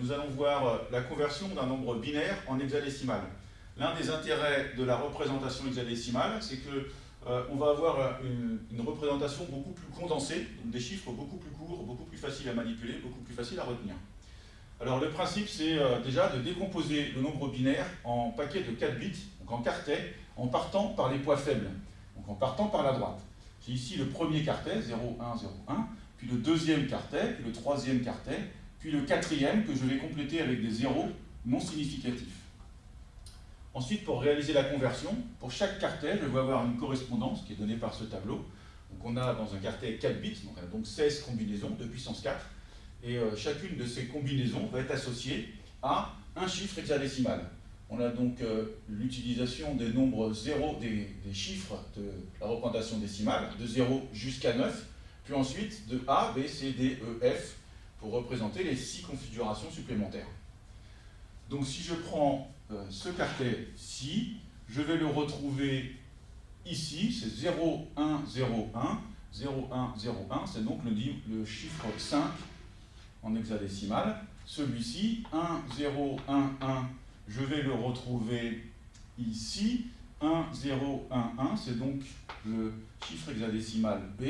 nous allons voir euh, la conversion d'un nombre binaire en hexadécimal. L'un des intérêts de la représentation hexadécimale, c'est que euh, on va avoir euh, une, représentation beaucoup plus condensée, des chiffres beaucoup plus courts, beaucoup plus faciles à manipuler, beaucoup plus faciles à retenir. Alors le principe, c'est déjà de décomposer le nombre binaire en paquets de 4 bits, donc en quartet, en partant par les poids faibles, donc en partant par la droite. J'ai ici le premier quartet, 0, 1, 0, 1, puis le deuxième quartet, puis le troisième quartet, puis le quatrième que je vais compléter avec des zéros non significatifs. Ensuite, pour réaliser la conversion, pour chaque quartet, je vais avoir une correspondance qui est donnée par ce tableau. Donc on a dans un quartet 4 bits, donc on a donc 16 combinaisons de puissance 4, et euh, chacune de ces combinaisons va être associée à un chiffre hexadécimal. On a donc euh, l'utilisation des nombres 0, des, des, chiffres de la représentation décimale, de 0 jusqu'à 9, puis ensuite de A, B, C, D, E, F, pour représenter les six configurations supplémentaires. Donc si je prends euh, ce quartet-ci, je vais le retrouver ici, c'est 0, 1, 0, 1, 0, 1, 0, 1, c'est donc le, le chiffre 5 en hexadécimal. Celui-ci, 1, 0, 1, 1, je vais le retrouver ici, 1, 0, 1, 1, c'est donc le chiffre hexadécimal B.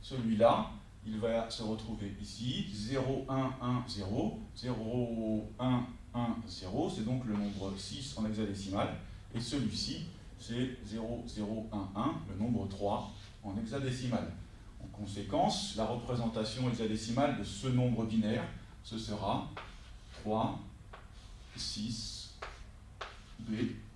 Celui-là, il va se retrouver ici, 0, 1, 1, 0, 0, 1, 1, 0, c'est donc le nombre 6 en hexadécimal, et celui-ci, c'est 0, 0, 1, 1, le nombre 3 en hexadécimal. En conséquence, la représentation hexadécimale de ce nombre binaire, ce sera 3, 6, B, 5.